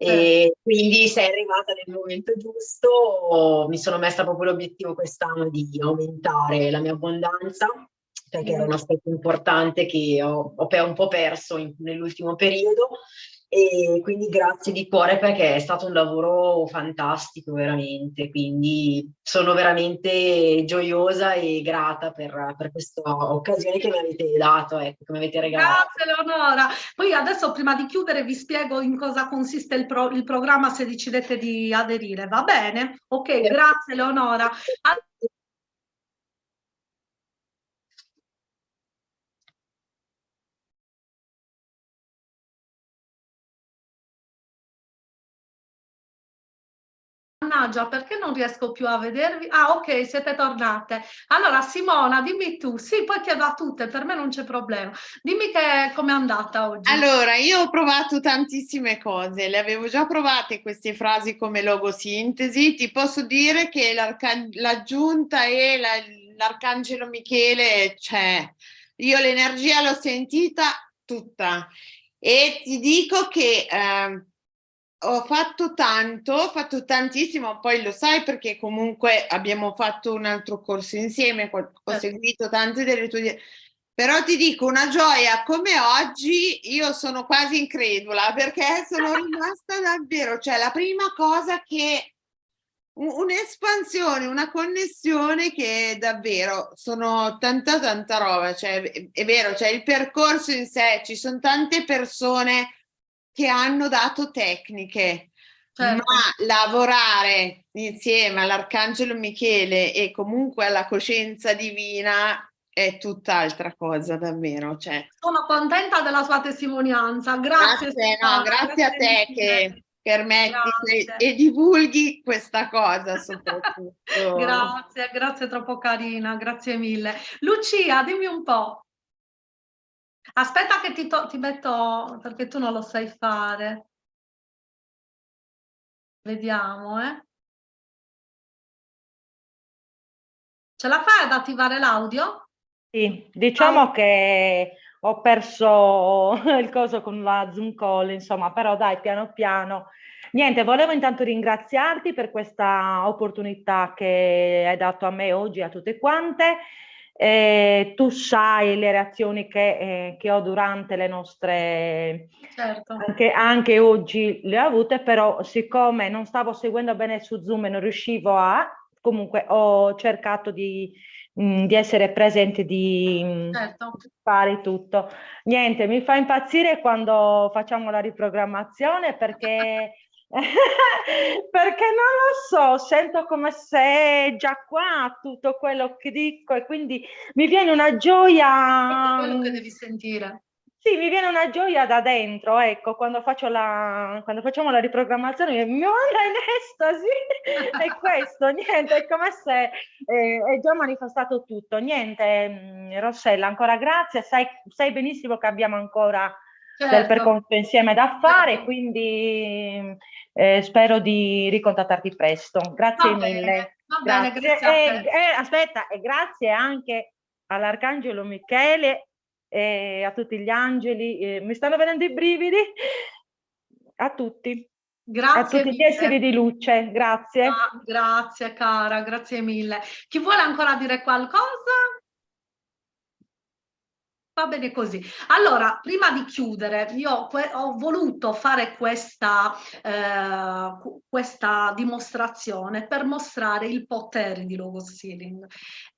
S2: E quindi sei arrivata nel momento giusto, mi sono messa proprio l'obiettivo quest'anno di aumentare la mia abbondanza perché era un aspetto importante che ho, ho un po' perso nell'ultimo periodo e quindi grazie di cuore perché è stato un lavoro fantastico veramente, quindi sono veramente gioiosa e grata per, per questa occasione che mi avete dato, ecco, che mi avete regalato.
S1: Grazie Leonora, poi adesso prima di chiudere vi spiego in cosa consiste il, pro, il programma se decidete di aderire, va bene? Ok, grazie Leonora. Mannaggia, perché non riesco più a vedervi? Ah, ok, siete tornate. Allora, Simona, dimmi tu. Sì, poi chiedo a tutte, per me non c'è problema. Dimmi che è andata oggi.
S4: Allora, io ho provato tantissime cose, le avevo già provate queste frasi come logosintesi. Ti posso dire che l'aggiunta e l'arcangelo Michele c'è. Io l'energia l'ho sentita tutta e ti dico che... Eh, ho fatto tanto, ho fatto tantissimo, poi lo sai perché comunque abbiamo fatto un altro corso insieme, ho certo. seguito tante delle tue... Però ti dico, una gioia come oggi, io sono quasi incredula perché sono rimasta davvero, cioè la prima cosa che un'espansione, una connessione che davvero sono tanta tanta roba, cioè è vero, cioè il percorso in sé, ci sono tante persone che hanno dato tecniche, certo. ma lavorare insieme all'Arcangelo Michele e comunque alla coscienza divina è tutt'altra cosa davvero. Cioè.
S1: Sono contenta della sua testimonianza, grazie.
S4: Grazie, no, grazie, grazie a te che permetti che, e divulghi questa cosa soprattutto.
S1: grazie, grazie troppo carina, grazie mille. Lucia, dimmi un po'. Aspetta che ti, ti metto, perché tu non lo sai fare. Vediamo, eh. Ce la fai ad attivare l'audio?
S3: Sì, diciamo ah. che ho perso il coso con la Zoom call, insomma, però dai, piano piano. Niente, volevo intanto ringraziarti per questa opportunità che hai dato a me oggi e a tutte quante. Eh, tu sai le reazioni che, eh, che, ho durante le nostre, certo. anche, anche, oggi le ho avute, però siccome non stavo seguendo bene su Zoom e non riuscivo a, comunque ho cercato di, mh, mm, di essere presente, di mm, certo. fare tutto. Niente, mi fa impazzire quando facciamo la riprogrammazione perché perché non lo so, sento come se già qua tutto quello che dico e quindi mi viene una gioia.
S1: È quello che devi sentire.
S3: Sì, mi viene una gioia da dentro, ecco, quando, faccio la, quando facciamo la riprogrammazione mi manda in estasi, è questo, niente, è come se eh, è già manifestato tutto, niente, mm, Rossella, ancora grazie, sai, sai benissimo che abbiamo ancora certo. del percorso insieme da fare, certo. quindi eh, spero di ricontattarti presto. Grazie
S1: va
S3: mille.
S1: Bene, va grazie. Bene, grazie
S3: e, e, aspetta, e grazie anche all'Arcangelo Michele e a tutti gli angeli, eh, mi stanno venendo i brividi, a tutti. Grazie a tutti mille. gli esseri di luce, grazie.
S1: Ah, grazie cara, grazie mille. Chi vuole ancora dire qualcosa? Va bene così. Allora, prima di chiudere, io ho voluto fare questa, eh, questa dimostrazione per mostrare il potere di Logos Healing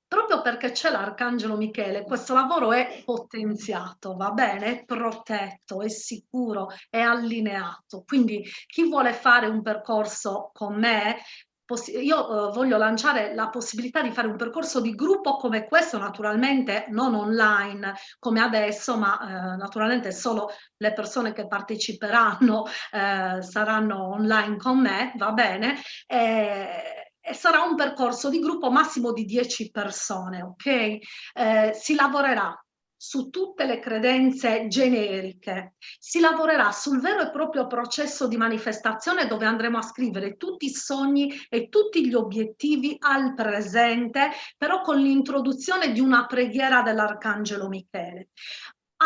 S1: proprio perché c'è l'Arcangelo Michele, questo lavoro è potenziato, va bene? È protetto, è sicuro, è allineato. Quindi chi vuole fare un percorso con me io uh, voglio lanciare la possibilità di fare un percorso di gruppo come questo, naturalmente non online come adesso, ma uh, naturalmente solo le persone che parteciperanno uh, saranno online con me, va bene? E, e sarà un percorso di gruppo massimo di 10 persone, ok? Eh, si lavorerà su tutte le credenze generiche, si lavorerà sul vero e proprio processo di manifestazione dove andremo a scrivere tutti i sogni e tutti gli obiettivi al presente, però con l'introduzione di una preghiera dell'Arcangelo Michele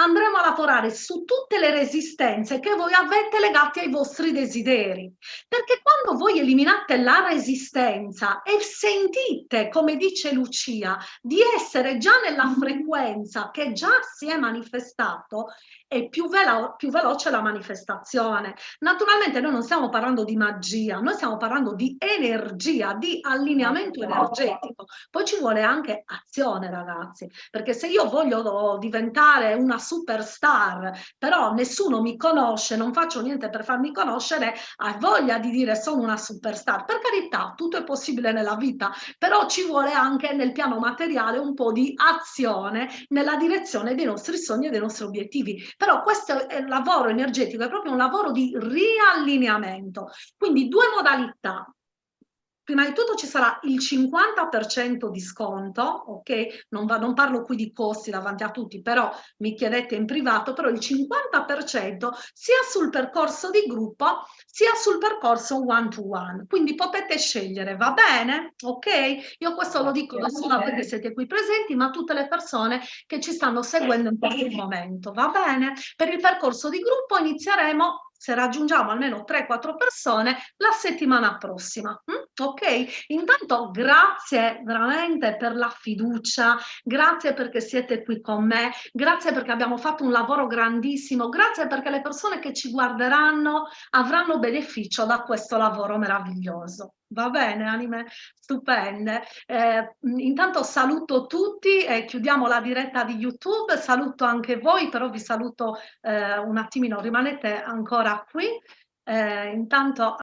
S1: andremo a lavorare su tutte le resistenze che voi avete legate ai vostri desideri. Perché quando voi eliminate la resistenza e sentite, come dice Lucia, di essere già nella frequenza che già si è manifestato, è più, velo più veloce la manifestazione. Naturalmente noi non stiamo parlando di magia, noi stiamo parlando di energia, di allineamento energetico. Poi ci vuole anche azione, ragazzi, perché se io voglio diventare una superstar, però nessuno mi conosce, non faccio niente per farmi conoscere, hai voglia di dire sono una superstar. Per carità, tutto è possibile nella vita, però ci vuole anche nel piano materiale un po' di azione nella direzione dei nostri sogni e dei nostri obiettivi però questo lavoro energetico, è proprio un lavoro di riallineamento. Quindi due modalità, prima di tutto ci sarà il 50% di sconto, ok? Non, va, non, parlo qui di costi davanti a tutti, però mi chiedete in privato, però il 50% sia sul percorso di gruppo sia sul percorso one to one. Quindi potete scegliere, va bene? Ok? Io questo lo dico non solo che siete qui presenti, ma tutte le persone che ci stanno seguendo in questo momento, va bene? Per il percorso di gruppo inizieremo se raggiungiamo almeno 3-4 persone la settimana prossima. Mm? Ok? Intanto grazie veramente per la fiducia, grazie perché siete qui con me, grazie perché abbiamo fatto un lavoro grandissimo, grazie perché le persone che ci guarderanno avranno beneficio da questo lavoro meraviglioso. Va bene, anime stupende. Eh, intanto saluto tutti e chiudiamo la diretta di YouTube. Saluto anche voi, però vi saluto eh, un attimino, rimanete ancora qui. Eh, intanto